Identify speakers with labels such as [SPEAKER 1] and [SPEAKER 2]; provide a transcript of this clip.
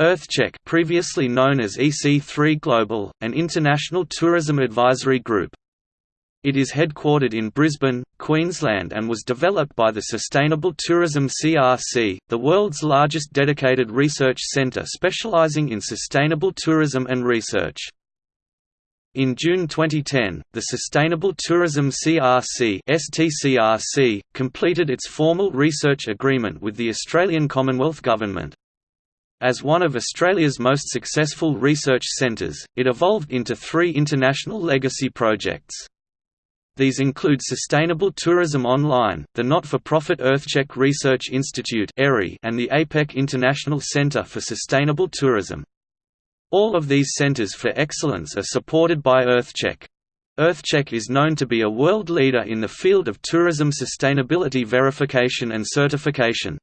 [SPEAKER 1] EarthCheck previously known as EC3 Global, an international tourism advisory group. It is headquartered in Brisbane, Queensland and was developed by the Sustainable Tourism CRC, the world's largest dedicated research centre specialising in sustainable tourism and research. In June 2010, the Sustainable Tourism CRC STCRC, completed its formal research agreement with the Australian Commonwealth Government. As one of Australia's most successful research centres, it evolved into three international legacy projects. These include Sustainable Tourism Online, the not-for-profit EarthCheck Research Institute and the APEC International Centre for Sustainable Tourism. All of these centres for excellence are supported by EarthCheck. EarthCheck is known to be a world leader in the field of tourism sustainability verification and certification.